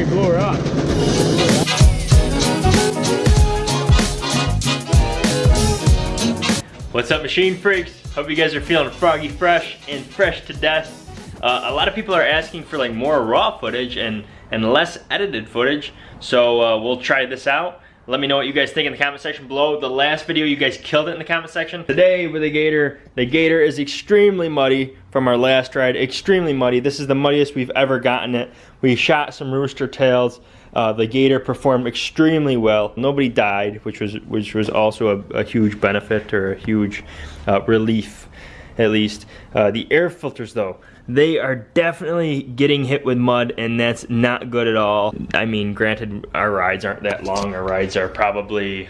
me blew her up. What's up, machine freaks? Hope you guys are feeling froggy fresh and fresh to death. Uh, a lot of people are asking for like more raw footage and, and less edited footage, so uh, we'll try this out. Let me know what you guys think in the comment section below. The last video, you guys killed it in the comment section. Today with the Gator, the Gator is extremely muddy from our last ride. Extremely muddy. This is the muddiest we've ever gotten it. We shot some rooster tails. Uh, the Gator performed extremely well. Nobody died, which was which was also a, a huge benefit or a huge uh, relief, at least. Uh, the air filters, though, they are definitely getting hit with mud and that's not good at all. I mean, granted, our rides aren't that long. Our rides are probably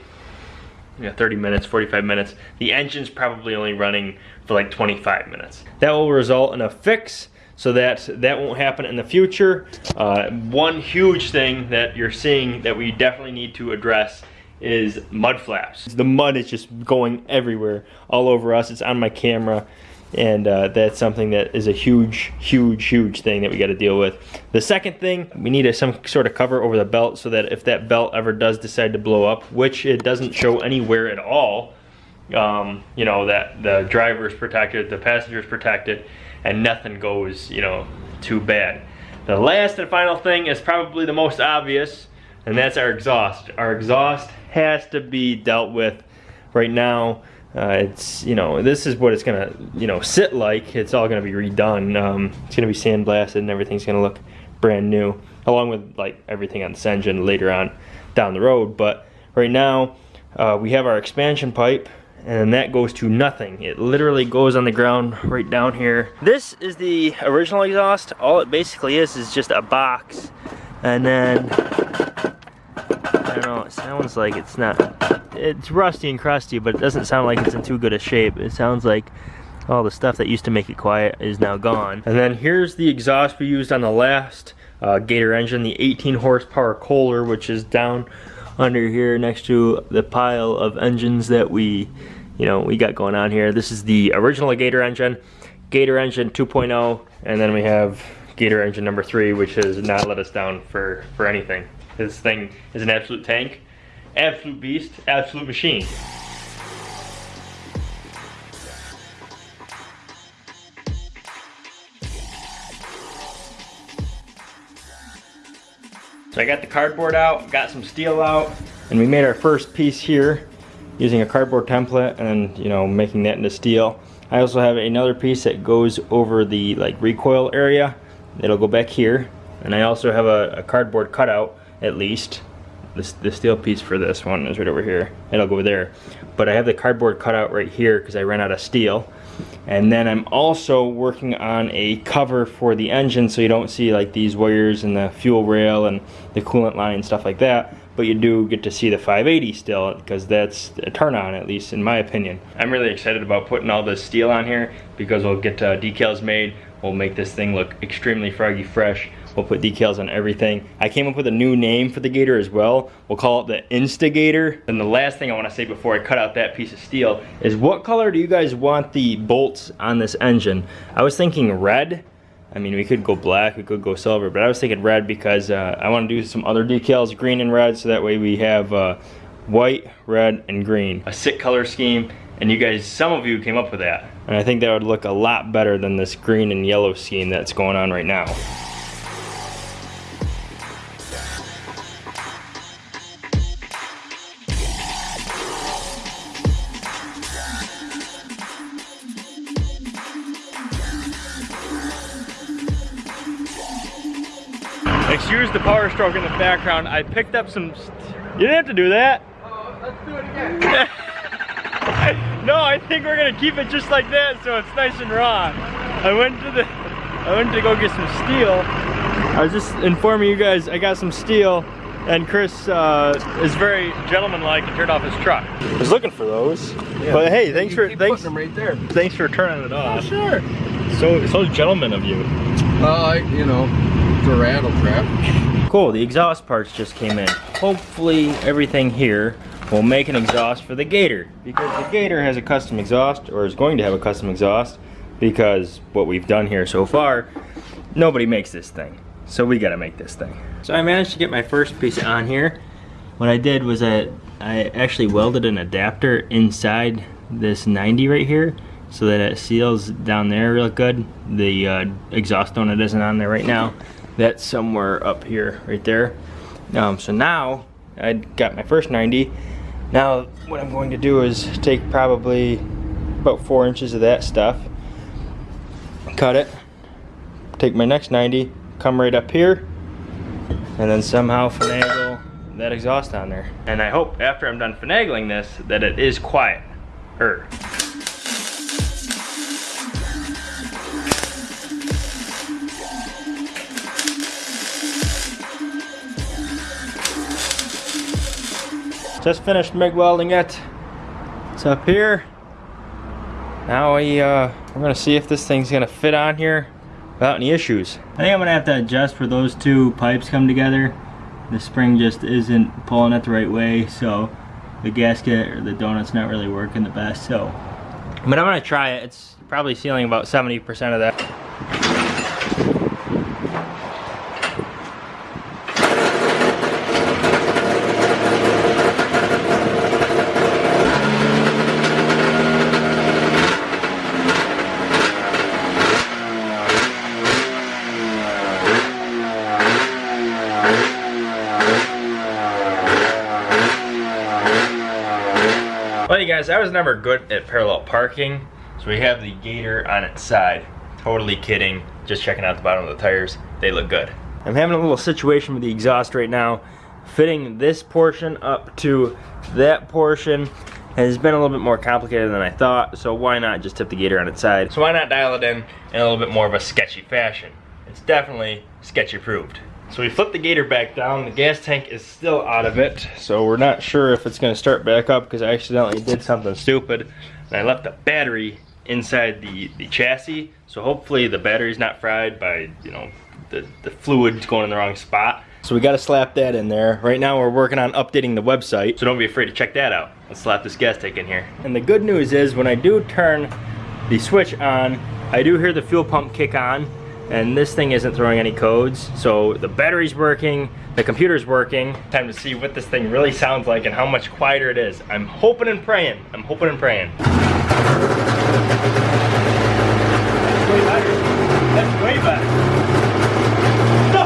you know, 30 minutes, 45 minutes. The engine's probably only running for like 25 minutes. That will result in a fix so that that won't happen in the future. Uh, one huge thing that you're seeing that we definitely need to address is mud flaps. The mud is just going everywhere, all over us. It's on my camera and uh, that's something that is a huge, huge, huge thing that we got to deal with. The second thing, we need a, some sort of cover over the belt so that if that belt ever does decide to blow up, which it doesn't show anywhere at all, um, you know, that the driver is protected, the passenger is protected, and nothing goes, you know, too bad. The last and final thing is probably the most obvious, and that's our exhaust. Our exhaust has to be dealt with right now uh, it's you know this is what it's gonna you know sit like. It's all gonna be redone. Um, it's gonna be sandblasted and everything's gonna look brand new along with like everything on this engine later on down the road. But right now uh, we have our expansion pipe and that goes to nothing. It literally goes on the ground right down here. This is the original exhaust. All it basically is is just a box. And then I don't know it sounds like it's not it's rusty and crusty, but it doesn't sound like it's in too good a shape. It sounds like all the stuff that used to make it quiet is now gone. And then here's the exhaust we used on the last uh, Gator engine, the 18 horsepower Kohler, which is down under here next to the pile of engines that we, you know, we got going on here. This is the original Gator engine, Gator engine 2.0, and then we have Gator engine number three, which has not let us down for, for anything. This thing is an absolute tank. Absolute beast, absolute machine. So I got the cardboard out, got some steel out, and we made our first piece here using a cardboard template and you know making that into steel. I also have another piece that goes over the like recoil area. It'll go back here. And I also have a, a cardboard cutout at least this, the steel piece for this one is right over here. It'll go there. But I have the cardboard cut out right here because I ran out of steel. And then I'm also working on a cover for the engine so you don't see like these wires and the fuel rail and the coolant line and stuff like that. But you do get to see the 580 still because that's a turn on at least in my opinion. I'm really excited about putting all this steel on here because we'll get uh, decals made. We'll make this thing look extremely froggy fresh We'll put decals on everything. I came up with a new name for the Gator as well. We'll call it the Instigator. And the last thing I wanna say before I cut out that piece of steel is what color do you guys want the bolts on this engine? I was thinking red. I mean, we could go black, we could go silver, but I was thinking red because uh, I wanna do some other decals, green and red, so that way we have uh, white, red, and green. A sick color scheme, and you guys, some of you came up with that. And I think that would look a lot better than this green and yellow scheme that's going on right now. Power stroke in the background. I picked up some, you didn't have to do that. Uh, let's do it again. no, I think we're gonna keep it just like that so it's nice and raw. I went to the, I went to go get some steel. I was just informing you guys I got some steel and Chris uh, is very gentlemanlike and turned off his truck. I was looking for those, yeah. but hey, thanks for thanks them right there. Thanks for turning it off. Oh, sure. So so gentleman of you. Uh, you know, rattle trap. Cool, the exhaust parts just came in. Hopefully everything here will make an exhaust for the Gator because the Gator has a custom exhaust or is going to have a custom exhaust because what we've done here so far, nobody makes this thing. So we gotta make this thing. So I managed to get my first piece on here. What I did was I, I actually welded an adapter inside this 90 right here so that it seals down there real good. The uh, exhaust donut isn't on there right now. That's somewhere up here, right there. Um, so now I got my first 90. Now what I'm going to do is take probably about four inches of that stuff, cut it, take my next 90, come right up here, and then somehow finagle that exhaust on there. And I hope after I'm done finagling this that it is quiet. Er. Just finished MIG welding it. It's up here. Now we, uh, we're gonna see if this thing's gonna fit on here without any issues. I think I'm gonna have to adjust where those two pipes come together. The spring just isn't pulling it the right way, so the gasket or the donut's not really working the best, so. But I'm gonna try it. It's probably sealing about 70% of that. Well, you guys, I was never good at parallel parking, so we have the gator on its side. Totally kidding. Just checking out the bottom of the tires. They look good. I'm having a little situation with the exhaust right now. Fitting this portion up to that portion has been a little bit more complicated than I thought, so why not just tip the gator on its side? So why not dial it in in a little bit more of a sketchy fashion? It's definitely sketchy approved. So we flipped the gator back down. The gas tank is still out of it, so we're not sure if it's gonna start back up because I accidentally did something stupid. And I left the battery inside the, the chassis, so hopefully the battery's not fried by, you know, the, the fluid going in the wrong spot. So we gotta slap that in there. Right now we're working on updating the website, so don't be afraid to check that out. Let's slap this gas tank in here. And the good news is when I do turn the switch on, I do hear the fuel pump kick on, and this thing isn't throwing any codes. So the battery's working, the computer's working. Time to see what this thing really sounds like and how much quieter it is. I'm hoping and praying. I'm hoping and praying. That's way better. That's way better. No!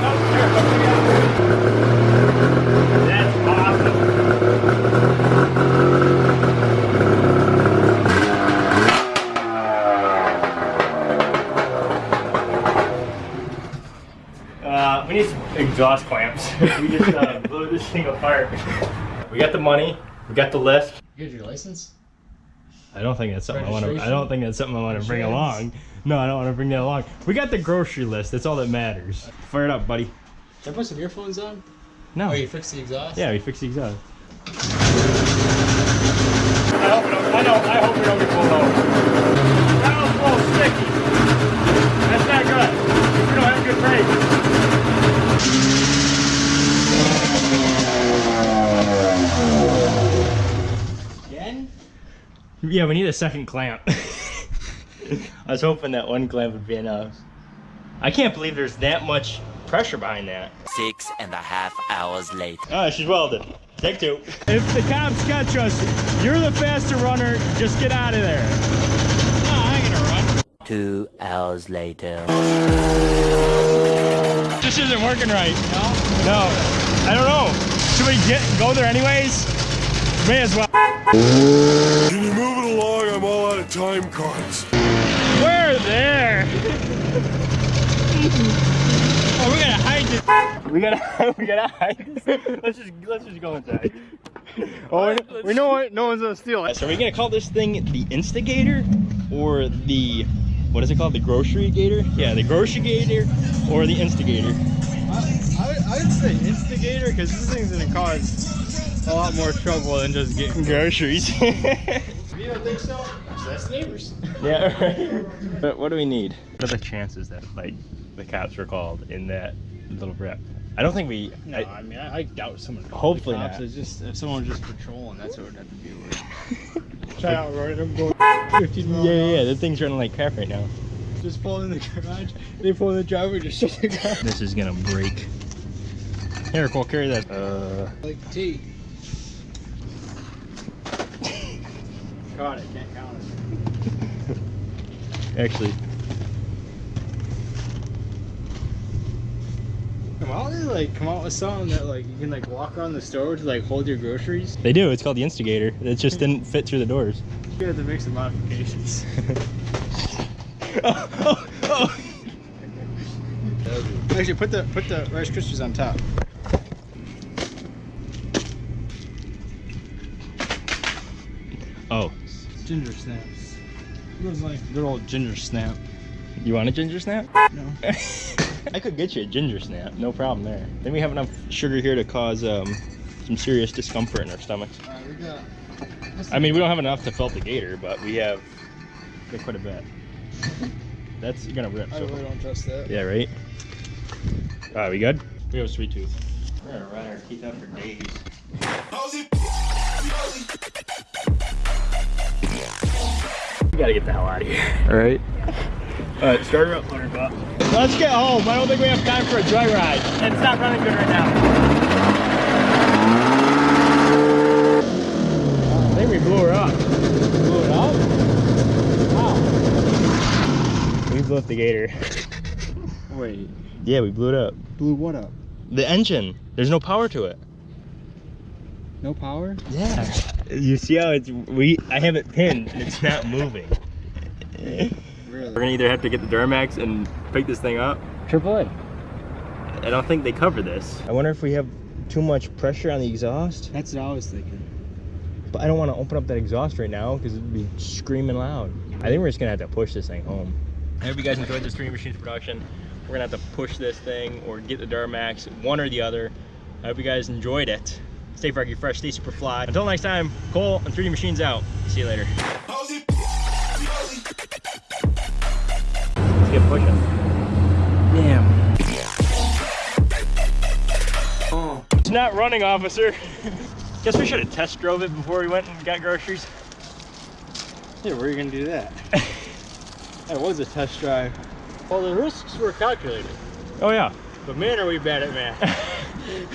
No, That's awesome. Uh, we need some exhaust clamps. we just uh, blew this thing apart. We got the money. We got the list. You get your license? I don't think that's something I want to. I don't think that's something I want to bring along. No, I don't want to bring that along. We got the grocery list. That's all that matters. Fire it up, buddy. Did I put some earphones on? No. Oh, you fixed the exhaust? Yeah, we fixed the exhaust. I hope, we don't, I, know, I hope we don't get pulled over. That was a little sticky. That's not good. We don't have good brakes. Again? Yeah, we need a second clamp. I was hoping that one clamp would be enough. I can't believe there's that much pressure behind that. Six and a half hours later. Oh, she's welded. Take two. If the cops catch us, you're the faster runner. Just get out of there. No, I ain't gonna run. Two hours later. This isn't working right. No? No. I don't know. Should we get go there anyways? May as well. Can you move it along? I'm all out of time cards. We're there. oh, we gotta hide this. We gotta, we gotta hide this. Let's just, let's just go inside. Oh, we, we know what, no one's gonna steal it. So are we gonna call this thing the Instigator or the, what is it called? The Grocery Gator? Yeah, the Grocery Gator or the Instigator. I, would- I would say instigator because this thing's gonna cause a lot more trouble than just getting Groceries. You don't think so? That's neighbors. Yeah, right. But what do we need? What are the chances that like the cops were called in that little rep? I don't think we. No, I- I, mean I, I doubt someone. Hopefully the cops. not. It's just if someone was just patrolling, that's what it would have to be like. Try out right. I'm going 15 miles yeah, yeah, yeah. The thing's running like crap right now. Just pull in the garage. They pull in the driveway. Just shut the car. This is gonna break. Here, Cole, carry that. Uh, Like T. Caught it. Can't count it. actually, Come out, they like come out with something that like you can like walk around the store to like hold your groceries. they do. It's called the Instigator. It just didn't fit through the doors. You have to make some modifications. oh, oh, oh. Actually, put the put the Rice Krispies on top. Oh, Ginger snaps. It was like good old ginger snap. you want a ginger snap? No. I could get you a ginger snap, no problem there. Then we have enough sugar here to cause um, some serious discomfort in our stomachs. Alright, we got. I mean, we don't have enough to fill up the gator, but we have we have quite a bit. That's gonna rip. I So. really don't trust that. Yeah, right? Alright, we good? We have a sweet tooth. We're gonna run our teeth out for days. We gotta get the hell out of here. Alright. Alright, start her up, Hunter Buck. Let's get home. I don't think we have time for a joyride. And it's not running good right now. I think we blew her up. Blew it up? Wow. We blew up the gator. Wait. Yeah, we blew it up. Blew what up? The engine. There's no power to it. No power? Yeah. You see how it's we I have it pinned and it's not moving. Really? We're gonna either have to get the Duramax and pick this thing up. Triple A. I don't think they cover this. I wonder if we have too much pressure on the exhaust. That's what I was thinking. But I don't want to open up that exhaust right now because it'd be screaming loud. I think we're just gonna have to push this thing home. I hope you guys enjoyed this Three Machines production. We're gonna have to push this thing or get the Duramax, one or the other. I hope you guys enjoyed it. Stay froggy fresh, stay super fly. Until next time, Cole and 3D Machines out. See you later. Let's get pushing. Damn. Oh. It's not running, officer. Guess we should have test drove it before we went and got groceries. Yeah, where are you gonna do that? that was a test drive. Well, the risks were calculated. Oh yeah. But man, are we bad at math.